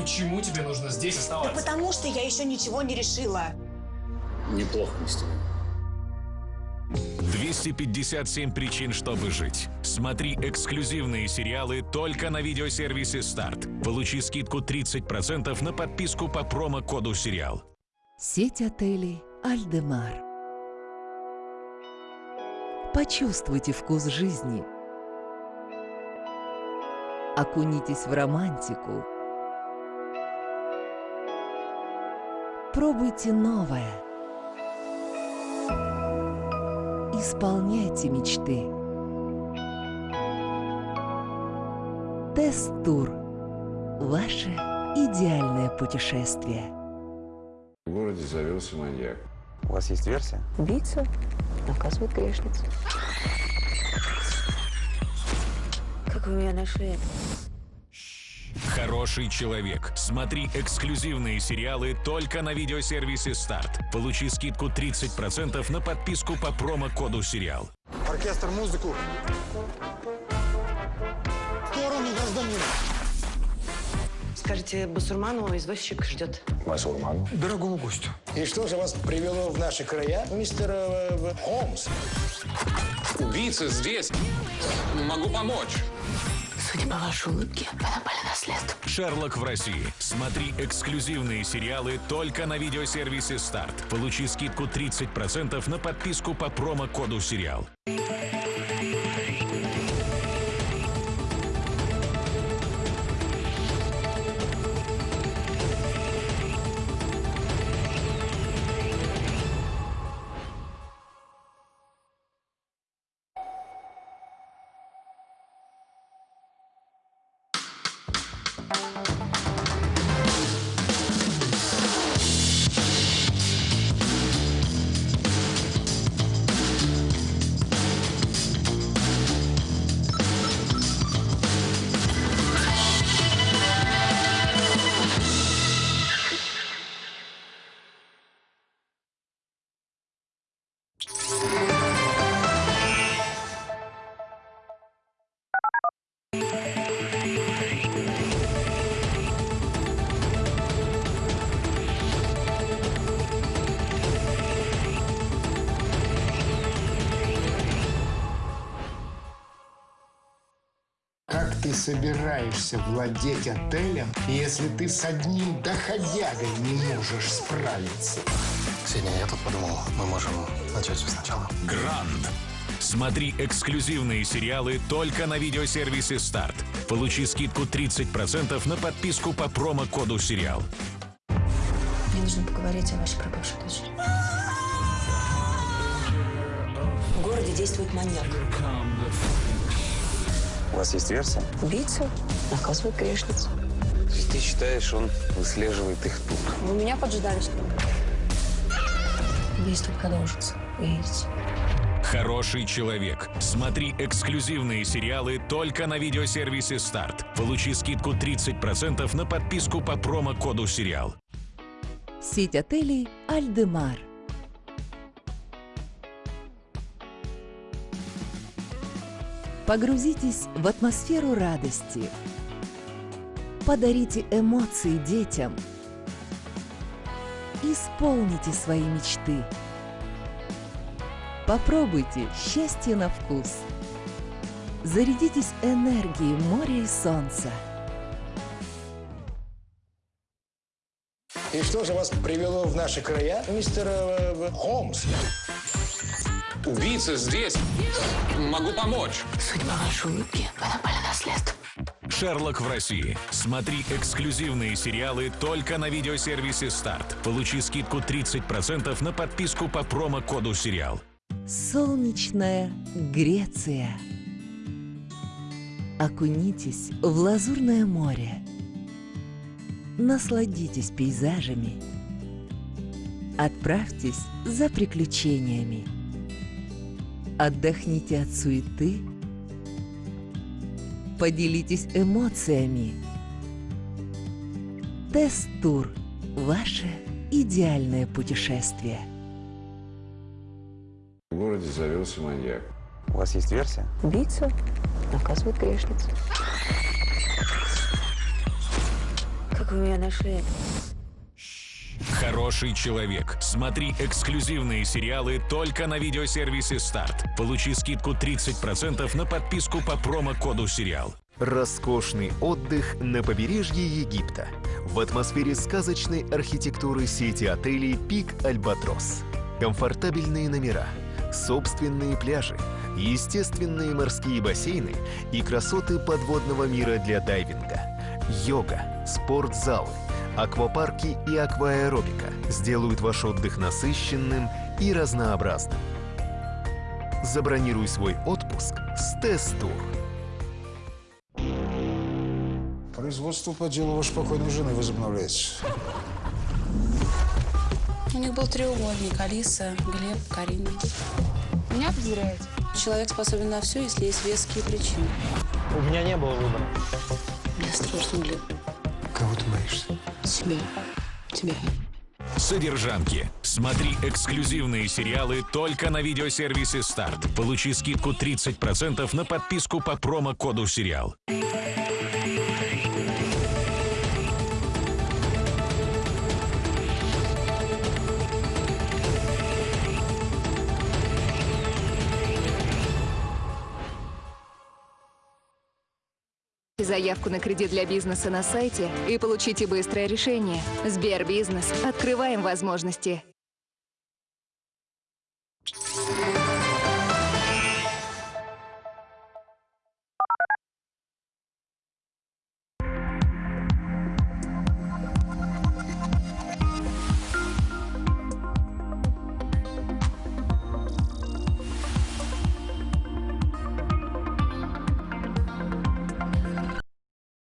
Почему тебе нужно здесь Да оставаться? потому что я еще ничего не решила. Неплохо мы с тобой. 257 причин, чтобы жить. Смотри эксклюзивные сериалы только на видеосервисе «Старт». Получи скидку 30% на подписку по промокоду «Сериал». Сеть отелей «Альдемар». Почувствуйте вкус жизни. Окунитесь в романтику. Пробуйте новое. Исполняйте мечты. Тест-тур. Ваше идеальное путешествие. В городе завелся маньяк. У вас есть версия? Убийца наказывает грешниц. Как вы меня нашли? Хороший человек. Смотри эксклюзивные сериалы только на видеосервисе «Старт». Получи скидку 30% на подписку по промокоду «Сериал». Оркестр, музыку. В сторону, гражданин. Скажите, Басурману извозчик ждет. Басурман. Дорогому гостю. И что же вас привело в наши края, мистер э, Холмс? Убийца здесь. Могу помочь. Судя по вашей улыбке, вы на след. «Шерлок в России». Смотри эксклюзивные сериалы только на видеосервисе «Старт». Получи скидку 30% на подписку по промокоду «Сериал». Как ты собираешься владеть отелем, если ты с одним доходягой не можешь справиться? Ксения, я тут подумал, мы можем начать все сначала. Гранд. Смотри эксклюзивные сериалы только на видеосервисе «Старт». Получи скидку 30% на подписку по промокоду «Сериал». Мне нужно поговорить о вашей пропавшей дочери. В городе действует маньяк. У вас есть версия? Убийца наказывает грешниц. То есть ты считаешь, он выслеживает их тут? Вы меня поджидали, что ли? Убийство продолжится. Увидите. Хороший человек. Смотри эксклюзивные сериалы только на видеосервисе «Старт». Получи скидку 30% на подписку по промокоду «Сериал». Сеть отелей «Альдемар». Погрузитесь в атмосферу радости. Подарите эмоции детям. Исполните свои мечты. Попробуйте счастье на вкус. Зарядитесь энергией моря и солнца. И что же вас привело в наши края, мистер э, Холмс? Убийца здесь. Могу помочь. Судя по вашей улыбке, вы напали на след. «Шерлок в России». Смотри эксклюзивные сериалы только на видеосервисе «Старт». Получи скидку 30% на подписку по промокоду «Сериал». Солнечная Греция. Окунитесь в лазурное море. Насладитесь пейзажами. Отправьтесь за приключениями. Отдохните от суеты. Поделитесь эмоциями. Тест-тур. Ваше идеальное путешествие. В городе завелся маньяк. У вас есть версия? Убийца наказывает грешниц. Как вы меня нашли? Хороший человек. Смотри эксклюзивные сериалы только на видеосервисе «Старт». Получи скидку 30% на подписку по промокоду «Сериал». Роскошный отдых на побережье Египта в атмосфере сказочной архитектуры сети отелей «Пик Альбатрос». Комфортабельные номера, собственные пляжи, естественные морские бассейны и красоты подводного мира для дайвинга. Йога, спортзалы, аквапарки и акваэробика сделают ваш отдых насыщенным и разнообразным. Забронируй свой отпуск с Тест-тур. Производство по делу вашей покойной жены возобновляется. У них был треугольник. Алиса, Глеб, Карина. Меня подозряете? Человек способен на все, если есть веские причины. У меня не было выбора. Мне страшно, Глеб. Кого ты боишься? Себя. Тебя. Содержанки. Смотри эксклюзивные сериалы только на видеосервисе «Старт». Получи скидку 30% на подписку по промокоду «Сериал». Заявку на кредит для бизнеса на сайте и получите быстрое решение. Сбербизнес. Открываем возможности.